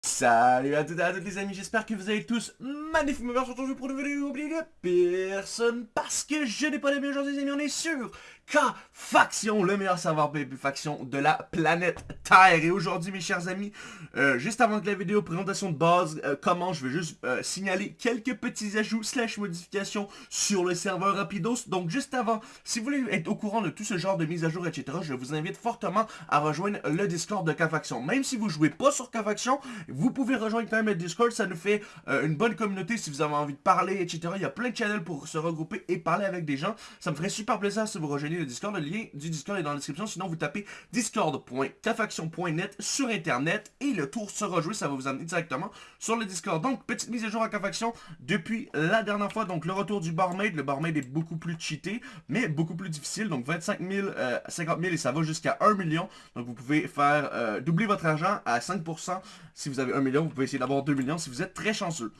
Salut à toutes et à tous les amis, j'espère que vous allez tous magnifiquement bien. Retrouve pour une vidéo oubliée de personne parce que je n'ai pas d'amis aujourd'hui les amis, on est sûr K-Faction, le meilleur serveur PvP faction de la planète Terre. Et aujourd'hui, mes chers amis, euh, juste avant que la vidéo présentation de base euh, commence, je vais juste euh, signaler quelques petits ajouts slash modifications sur le serveur Rapidos. Donc juste avant, si vous voulez être au courant de tout ce genre de mise à jour, etc., je vous invite fortement à rejoindre le Discord de K-Faction. Même si vous jouez pas sur K-Faction, vous pouvez rejoindre quand même le Discord, ça nous fait une bonne communauté si vous avez envie de parler, etc. Il y a plein de channels pour se regrouper et parler avec des gens. Ça me ferait super plaisir si vous rejoignez le Discord. Le lien du Discord est dans la description. Sinon, vous tapez discord.cafaction.net sur Internet et le tour sera joué. Ça va vous amener directement sur le Discord. Donc, petite mise à jour à Cafaction depuis la dernière fois. Donc, le retour du barmaid. Le barmaid est beaucoup plus cheaté, mais beaucoup plus difficile. Donc, 25 000, 50 000 et ça va jusqu'à 1 million. Donc, vous pouvez faire euh, doubler votre argent à 5%. Si vous avez 1 million, vous pouvez essayer d'avoir 2 millions si vous êtes très chanceux.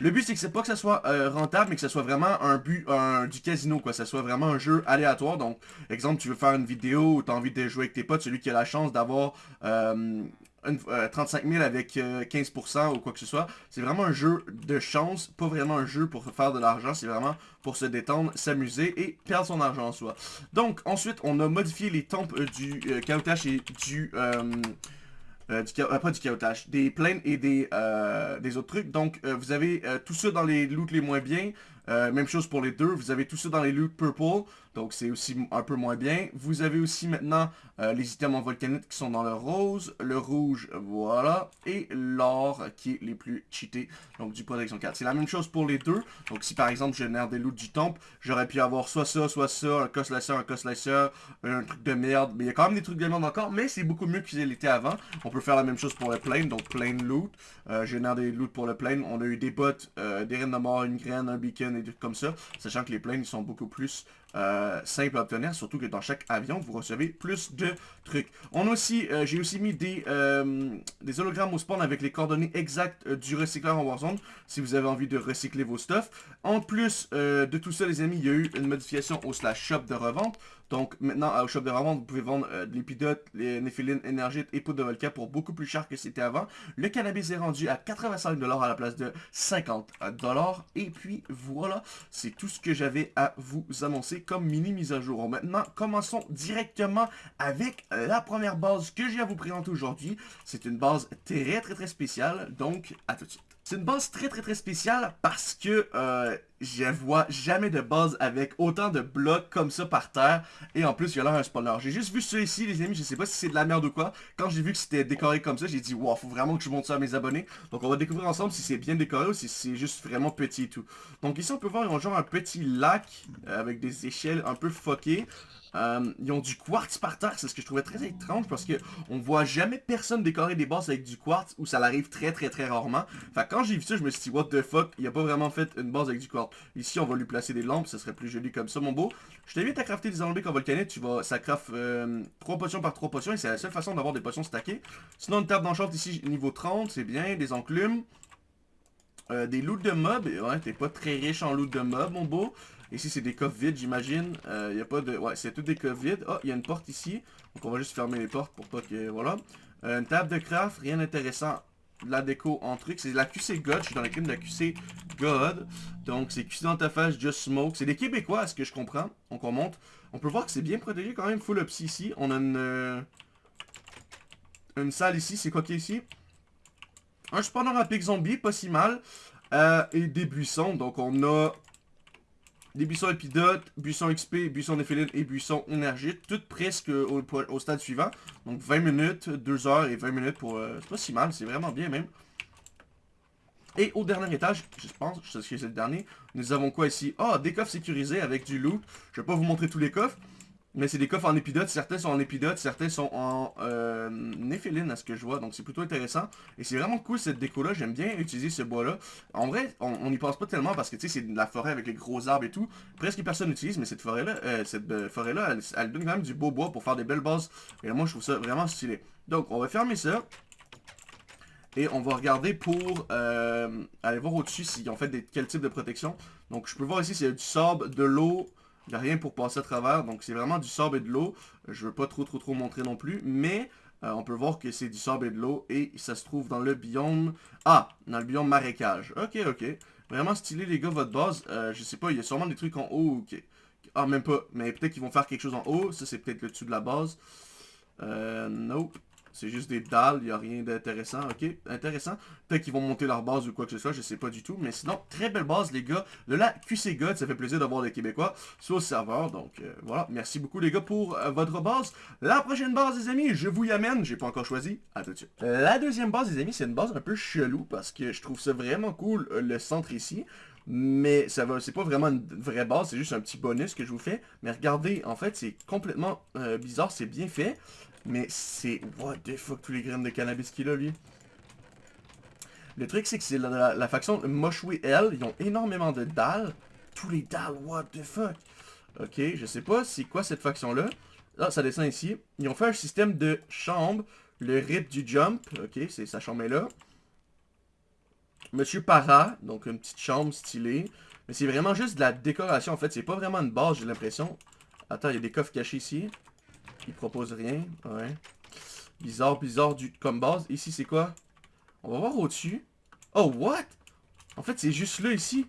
Le but, c'est que c'est pas que ça soit euh, rentable, mais que ça soit vraiment un but du casino, quoi. Ça soit vraiment un jeu aléatoire. Donc, exemple, tu veux faire une vidéo ou tu as envie de jouer avec tes potes, celui qui a la chance d'avoir 35 000 euh, avec 15% euh, ou quoi que ce soit. C'est vraiment un jeu de chance, pas vraiment un jeu pour faire de l'argent. C'est vraiment pour se détendre, s'amuser et perdre son argent en soi. Donc, ensuite, on a modifié les tempes du euh, et du... Euh, du, euh, pas des plaines et des, euh, des autres trucs. Donc, vous avez tout ça dans les loots les moins bien. Même chose pour les deux. Vous avez tout ça dans les loot purple. Donc c'est aussi un peu moins bien. Vous avez aussi maintenant les items en volcanite qui sont dans le rose, le rouge, voilà. Et l'or qui est les plus cheatés. Donc du protection 4. C'est la même chose pour les deux. Donc si par exemple je génère des loots du temple, j'aurais pu avoir soit ça, soit ça, un cost un cost un truc de merde. Mais il y a quand même des trucs de merde encore. Mais c'est beaucoup mieux qu'il était avant. On peut faire la même chose pour le plane. Donc plane loot. Euh, génère des loots pour le plane. On a eu des bottes, des reines de mort, une graine, un beacon des trucs comme ça. Sachant que les planes ils sont beaucoup plus euh, simple à obtenir, surtout que dans chaque avion, vous recevez plus de trucs. On a aussi, euh, j'ai aussi mis des, euh, des hologrammes au spawn avec les coordonnées exactes du recycleur en Warzone, si vous avez envie de recycler vos stuff. En plus de tout ça, les amis, il y a eu une modification au slash shop de revente. Donc maintenant, au shop de revente, vous pouvez vendre de l'épidote, les néphilines, énergites et poudre de volcan pour beaucoup plus cher que c'était avant. Le cannabis est rendu à 85$ à la place de 50$. Et puis voilà, c'est tout ce que j'avais à vous annoncer comme mini mise à jour. Maintenant, commençons directement avec la première base que j'ai à vous présenter aujourd'hui. C'est une base très très très spéciale, donc à tout de suite. C'est une base très très très spéciale parce que euh, je vois jamais de base avec autant de blocs comme ça par terre. Et en plus, il y a l'air un spawner. J'ai juste vu ça ici, les amis. Je sais pas si c'est de la merde ou quoi. Quand j'ai vu que c'était décoré comme ça, j'ai dit, wow, faut vraiment que je montre ça à mes abonnés. Donc on va découvrir ensemble si c'est bien décoré ou si c'est juste vraiment petit et tout. Donc ici, on peut voir genre un petit lac euh, avec des échelles un peu fuckées. Euh, ils ont du quartz par terre, c'est ce que je trouvais très étrange parce que on voit jamais personne décorer des bases avec du quartz ou ça l'arrive très très très rarement. Enfin quand j'ai vu ça, je me suis dit what the fuck, il a pas vraiment fait une base avec du quartz. Ici on va lui placer des lampes, ça serait plus joli comme ça mon beau. Je t'invite à crafter des alambics en volcanite, tu vas, ça craft 3 euh, potions par 3 potions et c'est la seule façon d'avoir des potions stackées. Sinon une table d'enchant ici niveau 30, c'est bien, des enclumes. Euh, des loots de mobs, ouais, t'es pas très riche en loot de mobs, mon beau. Ici, c'est des coffres vides, j'imagine. Il euh, n'y a pas de... Ouais, c'est tout des coffres vides. Oh, il y a une porte ici. Donc, on va juste fermer les portes pour pas que... Voilà. Euh, une table de craft, rien d'intéressant. De la déco en truc. C'est la QC God. Je suis dans l'équipe de la QC God. Donc, c'est QC dans ta face, Just Smoke. C'est des Québécois, à ce que je comprends. Donc, on monte. On peut voir que c'est bien protégé quand même. Full up ici. On a une... Euh, une salle ici. C'est quoi qui est ici? Un spawner à zombie, pas si mal. et des buissons. Donc, on a des buissons épidotes, buissons XP, buissons néphéline et buissons énergiques, toutes presque au, stade suivant. Donc 20 minutes, 2 heures et 20 minutes pour... Euh, c'est pas si mal, c'est vraiment bien même. Et au dernier étage, je pense, je sais que c'est le dernier, nous avons quoi ici? Ah, des coffres sécurisés avec du loot. Je vais pas vous montrer tous les coffres, mais c'est des coffres en épidote, certains sont en épidote, certains sont en euh, néphéline à ce que je vois, donc c'est plutôt intéressant. Et c'est vraiment cool cette déco-là, j'aime bien utiliser ce bois-là. En vrai, on n'y pense pas tellement parce que tu sais, c'est de la forêt avec les gros arbres et tout. Presque personne n'utilise, mais cette forêt-là, euh, cette euh, forêt-là, elle, donne quand même du beau bois pour faire des belles bases. Et moi, je trouve ça vraiment stylé. Donc, on va fermer ça. Et on va regarder pour aller voir au-dessus s'ils ont fait quel type de protection. Donc, je peux voir ici a du sable, de l'eau, il n'y a rien pour passer à travers, donc c'est vraiment du sable et de l'eau. Je veux pas trop trop trop montrer non plus, mais Euh, on peut voir que c'est du sable et de l'eau et ça se trouve dans le biome... Ah, dans le biome marécage. Ok, ok. Vraiment stylé les gars, votre base. Euh, je sais pas, il y a sûrement des trucs en haut. ok. Ah, même pas. Mais peut-être qu'ils vont faire quelque chose en haut. Ça, c'est peut-être le dessus de la base. Euh, nope. C'est juste des dalles, il n'y a rien d'intéressant, ok? Intéressant. Peut-être qu'ils vont monter leur base ou quoi que ce soit, je sais pas du tout. Mais sinon, très belle base, les gars. De la QC God, ça fait plaisir d'avoir des Québécois sur le serveur. Donc, euh, voilà. Merci beaucoup, les gars, pour euh, votre base. La prochaine base, les amis, je vous y amène. J'ai pas encore choisi. À tout de suite. La deuxième base, les amis, c'est une base un peu chelou parce que je trouve ça vraiment cool, euh, le centre ici. Mais ça va, c'est pas vraiment une vraie base, c'est juste un petit bonus que je vous fais. Mais regardez, en fait, c'est complètement bizarre, c'est bien fait. Mais c'est... What the fuck, tous les graines de cannabis qu'il a, lui. Le truc, c'est que c'est la, faction Moshwe L. Ils ont énormément de dalles. Tous les dalles, what the fuck. Ok, je sais pas c'est quoi cette faction-là? Là, ça descend ici. Ils ont fait un système de chambre. Le rite du jump. Ok, c'est sa chambre est là. Monsieur Para, donc une petite chambre stylée. Mais c'est vraiment juste de la décoration, en fait. C'est pas vraiment une base, j'ai l'impression. Attends, il y a des coffres cachés ici. Il propose rien. Ouais. Bizarre, bizarre du, comme base. Ici, c'est quoi? On va voir au-dessus. Oh, what? En fait, c'est juste là, ici.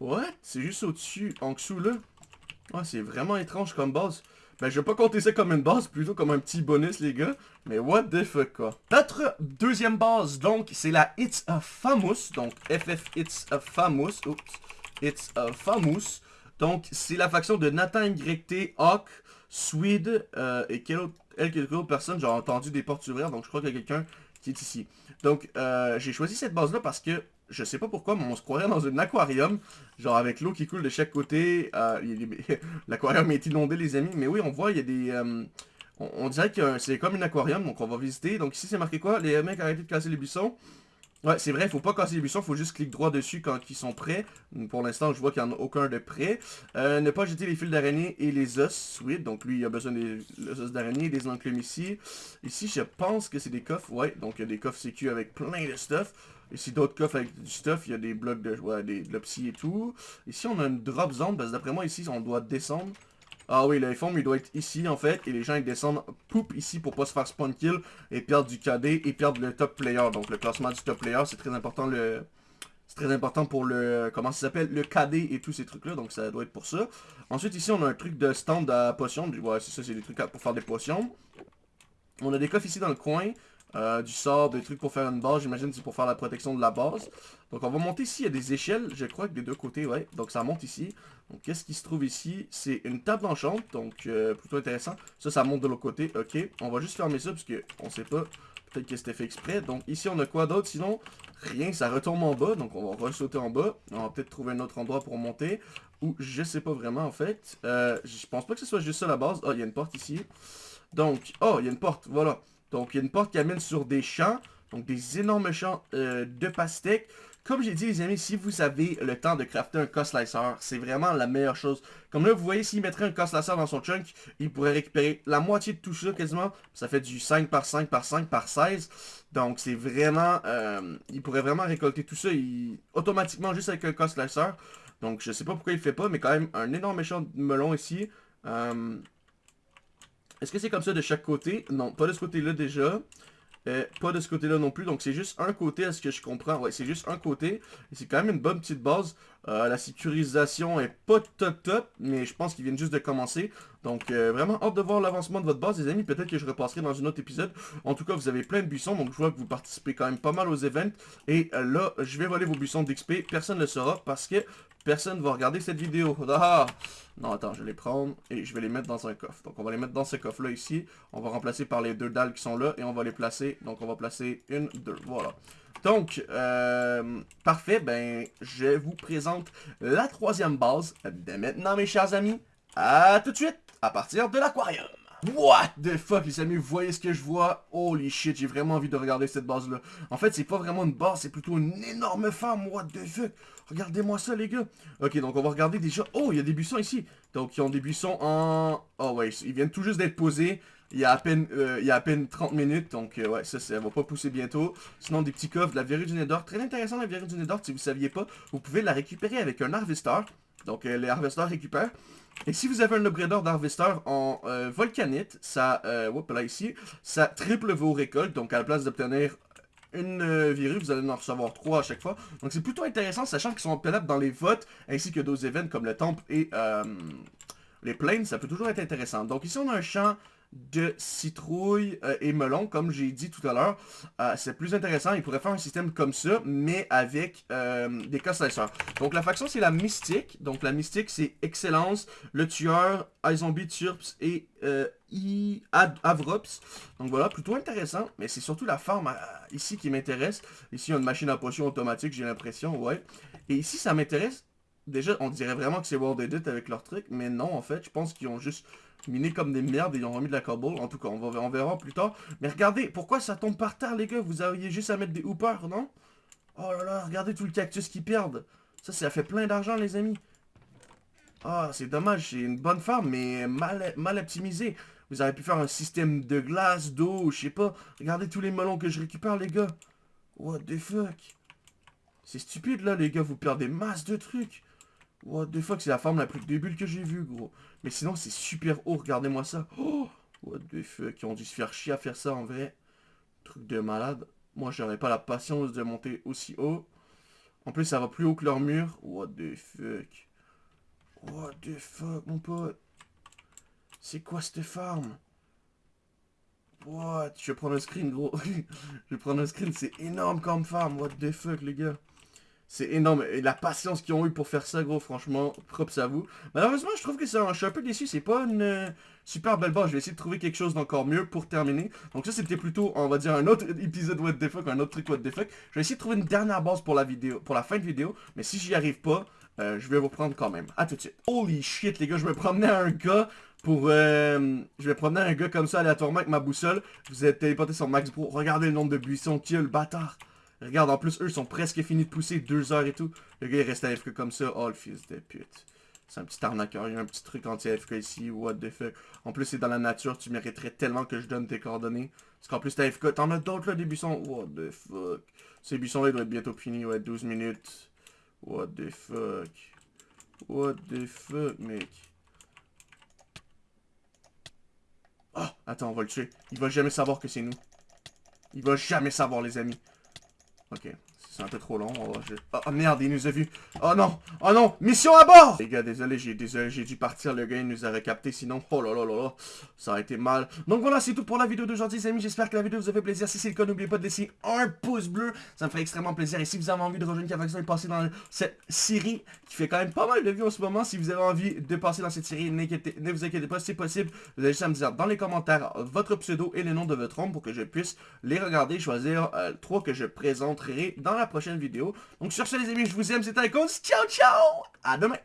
What? C'est juste au-dessus, en dessous, là. Ouais, c'est vraiment étrange comme base. Ben, je vais pas compter ça comme une base, plutôt comme un petit bonus, les gars. Mais what the fuck, quoi. Notre deuxième base, donc, c'est la It's a Famous. Donc, FF It's a Famous. Oups. It's a Famous. Donc, c'est la faction de Nathan YT, Hawk, Swede euh, et autre, quelques autres personnes. J'ai entendu des portes s'ouvrir, donc je crois qu'il y a quelqu'un qui est ici. Donc, euh, j'ai choisi cette base-là parce que je sais pas pourquoi, mais on se croirait dans un aquarium, genre avec l'eau qui coule de chaque côté. Euh, l'aquarium est inondé, les amis. Mais oui, on voit, il y a des... On, dirait que c'est comme un aquarium, donc on va visiter. Donc ici, c'est marqué quoi? Les mecs, arrêtez de casser les buissons. Ouais, c'est vrai, il faut pas casser les buissons, faut juste cliquer droit dessus quand ils sont prêts. Pour l'instant, je vois qu'il n'y en a aucun de prêt. Euh, ne pas jeter les fils d'araignée et les os, oui, donc lui, il a besoin des os d'araignée, des enclumes ici. Ici, je pense que c'est des coffres, ouais, donc il y a des coffres sécu avec plein de stuff. Ici, d'autres coffres avec du stuff, il y a des blocs de, ouais, des, de et tout. Ici, on a une drop zone, parce que d'après moi, ici, on doit descendre. Ah oui, le il doit être ici en fait, et les gens ils descendent poup ici pour pas se faire spawn kill et perdre du KD et perdre le top player. Donc le classement du top player, c'est très important le... C'est très important pour le... Comment ça s'appelle Le KD et tous ces trucs là, donc ça doit être pour ça. Ensuite ici on a un truc de stand à potions, ouais c'est ça, c'est des trucs pour faire des potions. On a des coffres ici dans le coin. Euh, du sort, des trucs pour faire une base, j'imagine c'est pour faire la protection de la base. Donc on va monter ici, il y a des échelles, je crois que des deux côtés, ouais. Donc ça monte ici. Donc qu'est-ce qui se trouve ici? C'est une table d'enchant, donc euh, plutôt intéressant. Ça, ça monte de l'autre côté, ok. On va juste fermer ça parce que on sait pas, peut-être que c'était fait exprès. Donc ici on a quoi d'autre? Sinon Rien, ça retombe en bas, donc on va sauter en bas. On va peut-être trouver un autre endroit pour monter. Ou je sais pas vraiment en fait. Euh, je pense pas que ce soit juste ça la base. Ah, il y a une porte ici. Donc, oh, il y a une porte, voilà. Donc, il y a une porte qui amène sur des champs. Donc, des énormes champs euh, de pastèques. Comme j'ai dit, les amis, si vous avez le temps de crafter un cost slicer, c'est vraiment la meilleure chose. Comme là, vous voyez, s'il mettrait un cost slicer dans son chunk, il pourrait récupérer la moitié de tout ça quasiment. Ça fait du 5 par 5 par 5 par 16. Donc, c'est vraiment... Euh, il pourrait vraiment récolter tout ça automatiquement juste avec un cost slicer. Donc, je sais pas pourquoi il le fait pas, mais quand même, un énorme champ de melon ici. Euh, est-ce que c'est comme ça de chaque côté? Non, pas de ce côté-là déjà. Euh, pas de ce côté-là non plus, donc c'est juste un côté à ce que je comprends. Ouais, c'est juste un côté. C'est quand même une bonne petite base. Euh, la sécurisation est pas top top, mais je pense qu'ils viennent juste de commencer. Donc euh, vraiment hâte de voir l'avancement de votre base, les amis. Peut-être que je repasserai dans un autre épisode. En tout cas, vous avez plein de buissons, donc je vois que vous participez quand même pas mal aux events. Et là, je vais voler vos buissons d'XP. Personne ne le saura parce que personne va regarder cette vidéo. Ah! Non, attends, je vais les prendre et je vais les mettre dans un coffre. Donc, on va les mettre dans ce coffre-là ici. On va remplacer par les deux dalles qui sont là et on va les placer. Donc, on va placer une, deux, voilà. Donc, euh, parfait, ben, je vous présente la troisième base de maintenant, mes chers amis. À tout de suite, à partir de l'aquarium. What the fuck, les amis, vous voyez ce que je vois? Holy shit, j'ai vraiment envie de regarder cette base-là. En fait, c'est pas vraiment une base, c'est plutôt une énorme femme, what the fuck? Regardez-moi ça, les gars. Ok, donc on va regarder déjà... Oh, il y a des buissons ici. Donc, ils ont des buissons en... Oh, ouais, ils viennent tout juste d'être posés. Il y, a à peine, euh, il y a à peine 30 minutes, donc euh, ouais, ça, ça va pas pousser bientôt. Sinon, des petits coffres, de la verrue du Nether. Très intéressant, la verrue du Nether, si vous saviez pas. Vous pouvez la récupérer avec un harvester. Donc les harvesters récupèrent. Et si vous avez un upgrader d'harvester en volcanite, ça, là ici, ça triple vos récoltes. Donc à la place d'obtenir une euh, virus, vous allez en recevoir trois à chaque fois. Donc c'est plutôt intéressant, sachant qu'ils sont obtenables dans les votes, ainsi que d'autres événements comme le temple et euh, les plaines, ça peut toujours être intéressant. Donc ici on a un champ de citrouille euh, et melon, comme j'ai dit tout à l'heure. Euh, c'est plus intéressant, il pourrait faire un système comme ça, mais avec euh, des cossesseurs. Donc la faction, c'est la mystique. Donc la mystique, c'est Excellence, le tueur, iZombie, Turps et I Avrops. Donc voilà, plutôt intéressant, mais c'est surtout la forme ici qui m'intéresse. Ici, y a une machine à potion automatique, j'ai l'impression, ouais. Et ici, ça m'intéresse. Déjà, on dirait vraiment que c'est World Edit avec leur truc, mais non, en fait, je pense qu'ils ont juste minés comme des merdes et ils ont remis de la cobble. En tout cas, on, va, verra plus tard. Mais regardez, pourquoi ça tombe par terre, les gars? Vous auriez juste à mettre des hoopers, non? Oh là là, regardez tout le cactus qu'ils perdent. Ça, ça fait plein d'argent, les amis. Ah, c'est dommage, c'est une bonne farm, mais mal, mal optimisée. Vous auriez pu faire un système de glace, d'eau, je sais pas. Regardez tous les melons que je récupère, les gars. What the fuck? C'est stupide, là, les gars. Vous perdez masse de trucs. What the fuck, c'est la forme la plus débile que j'ai vue, gros. Mais sinon, c'est super haut, regardez-moi ça. Oh What the fuck, ils ont dû se faire chier à faire ça, en vrai. Truc de malade. Moi, j'aurais pas la patience de monter aussi haut. En plus, ça va plus haut que leur mur. What the fuck. What the fuck, mon pote. C'est quoi cette farm? What? Je vais prendre un screen, gros. je vais prendre un screen, c'est énorme comme farm. What the fuck, les gars. C'est énorme. Et la patience qu'ils ont eu pour faire ça, gros, franchement, props à vous. Malheureusement, je trouve que ça, je suis un peu déçu. C'est pas une euh, super belle base. Je vais essayer de trouver quelque chose d'encore mieux pour terminer. Donc ça, c'était plutôt, on va dire, un autre épisode What the fuck, un autre truc What the fuck. Je vais essayer de trouver une dernière base pour la vidéo, pour la fin de vidéo. Mais si j'y arrive pas, euh, je vais vous prendre quand même. A tout de suite. Holy shit, les gars, je me promenais à un gars pour... Euh, je vais promener un gars comme ça aléatoirement avec ma boussole. Vous êtes téléporté sur Max Pro. Regardez le nombre de buissons qu'il y a, le bâtard. Regarde, en plus, eux sont presque finis de pousser, deux heures et tout. Le gars, il reste AFK comme ça. Oh, le fils de pute. C'est un petit arnaqueur. Il y a un petit truc anti-AFK ici. What the fuck. En plus, c'est dans la nature. Tu mériterais tellement que je donne tes coordonnées. Parce qu'en plus, t'as AFK. T'en as d'autres, là, des buissons. What the fuck. Ces buissons-là, ils doivent être bientôt finis. Ouais, 12 minutes. What the fuck. What the fuck, mec. Oh, attends, on va le tuer. Il va jamais savoir que c'est nous. Il va jamais savoir, les amis. Ok. C'est un peu trop long. Oh, oh, merde, il nous a vu. Oh non. Oh non. Mission à bord. Les gars, désolé, j'ai dû partir. Le gars, il nous aurait capté. Sinon, oh là là là là. Ça aurait été mal. Donc voilà, c'est tout pour la vidéo d'aujourd'hui, les amis. J'espère que la vidéo vous a fait plaisir. Si c'est le cas, n'oubliez pas de laisser un pouce bleu. Ça me ferait extrêmement plaisir. Et si vous avez envie de rejoindre Cavaxon et passer dans cette série qui fait quand même pas mal de vues en ce moment, si vous avez envie de passer dans cette série, ne vous inquiétez pas, c'est possible. Vous allez juste me dire dans les commentaires votre pseudo et le nom de votre homme pour que je puisse les regarder, choisir euh, trois que je présenterai dans prochaine vidéo. Donc sur ce les amis, je vous aime, c'était Icons. Ciao ciao À demain